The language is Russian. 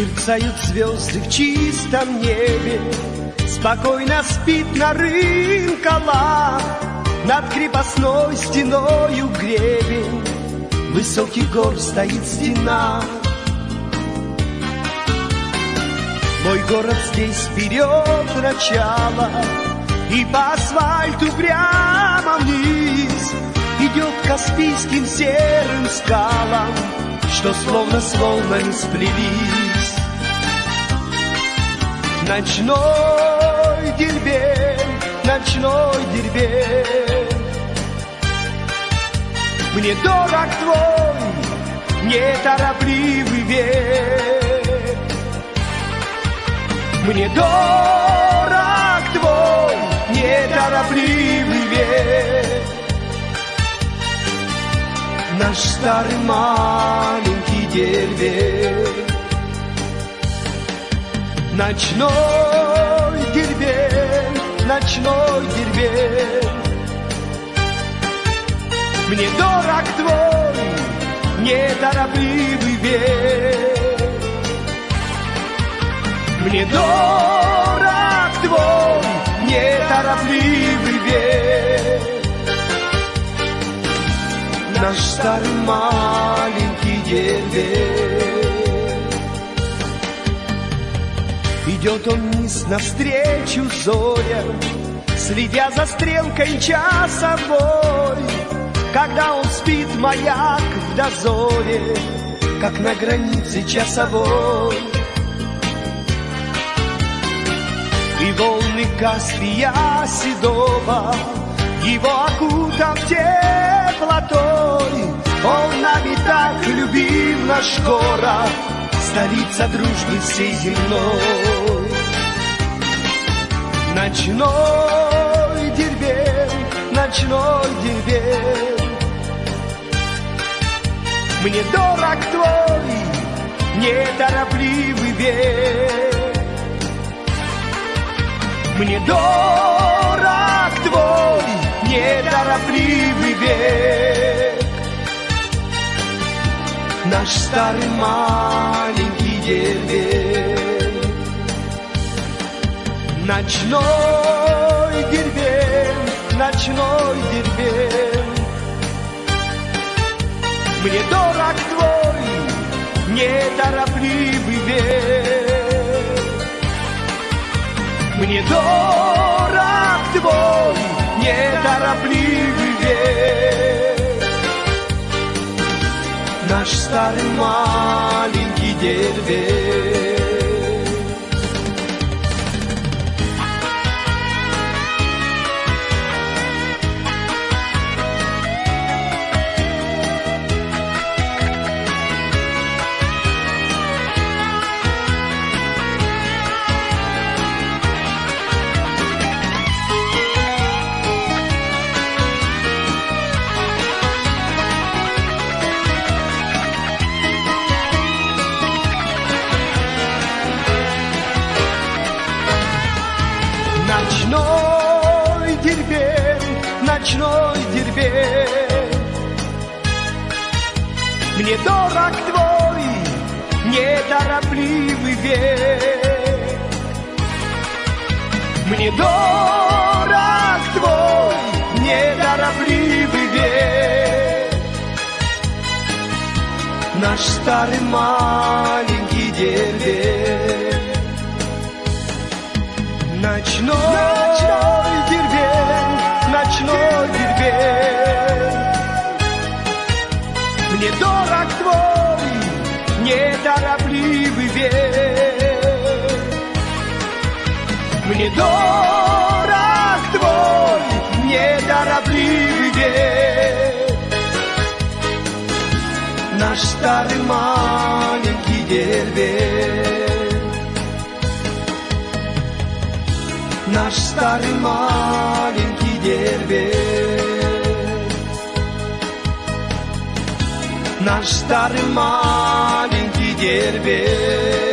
Мерцают звезды в чистом небе, Спокойно спит на рынколах, Над крепостной стеною гребень, Высокий гор стоит стена. Мой город здесь вперед начало, И по асфальту прямо вниз Идет Каспийским серым скалам, Что словно с волнами сплелись. Ночной дербень, ночной дербень, Мне дорог твой неторопливый век. Мне дорог твой неторопливый век. Наш старый маленький дербень. Ночной дербень, ночной дербень. Мне дорог твой неторопливый век. Мне дорог твой неторопливый век. Наш старый маленький дербень. Идет он вниз навстречу зоря, Следя за стрелкой часовой. Когда он спит, маяк в дозоре, Как на границе часовой. И волны Каспия седого Его окутав теплотой Он нами так любим наш город Столица дружбы всей земной. Ночной дербень, ночной дербень Мне дорог твой неторопливый век. Мне дорог твой неторопливый век Наш старый маленький дербень Ночной дербень, ночной дербень Мне дорог твой неторопливый век. Мне дорог твой неторопливый Наш старый маленький дербень ночной дербень Мне дорог твой неторопливый век. Мне дорог твой неторопливый век. Наш старый маленький Ночной, ночной дорог твой неторопливый век. Мне дорог твой неторопливый век. Наш старый маленький дербень наш старый маленький дербень. Наш старый маленький дербень.